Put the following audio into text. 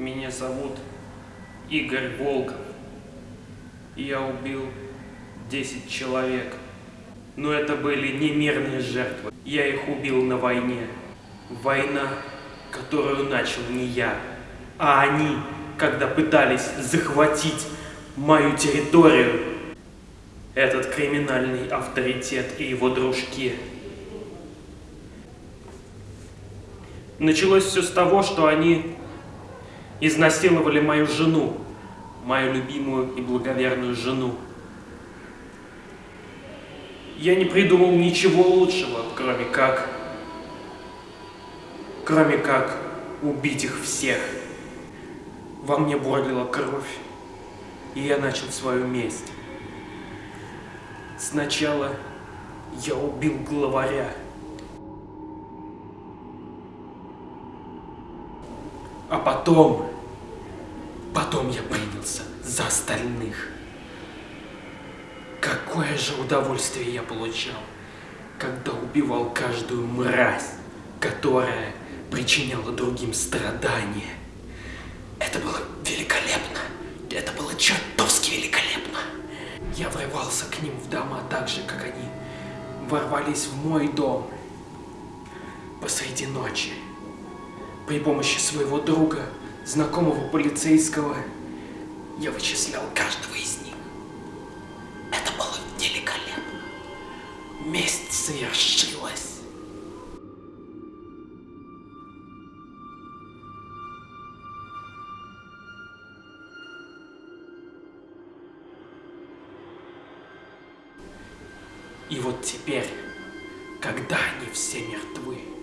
Меня зовут Игорь Волков. Я убил 10 человек. Но это были не мирные жертвы. Я их убил на войне. Война, которую начал не я, а они, когда пытались захватить мою территорию. Этот криминальный авторитет и его дружки. Началось все с того, что они изнасиловали мою жену, мою любимую и благоверную жену. Я не придумал ничего лучшего, кроме как... Кроме как убить их всех. Во мне бурлила кровь, и я начал свою месть. Сначала я убил главаря. А потом, потом я принялся за остальных. Какое же удовольствие я получал, когда убивал каждую мразь, которая причиняла другим страдания. Это было великолепно. Это было чертовски великолепно. Я врывался к ним в дома так же, как они ворвались в мой дом посреди ночи. При помощи своего друга, знакомого полицейского, я вычислял каждого из них. Это было великолепно. Месть совершилась. И вот теперь, когда они все мертвы,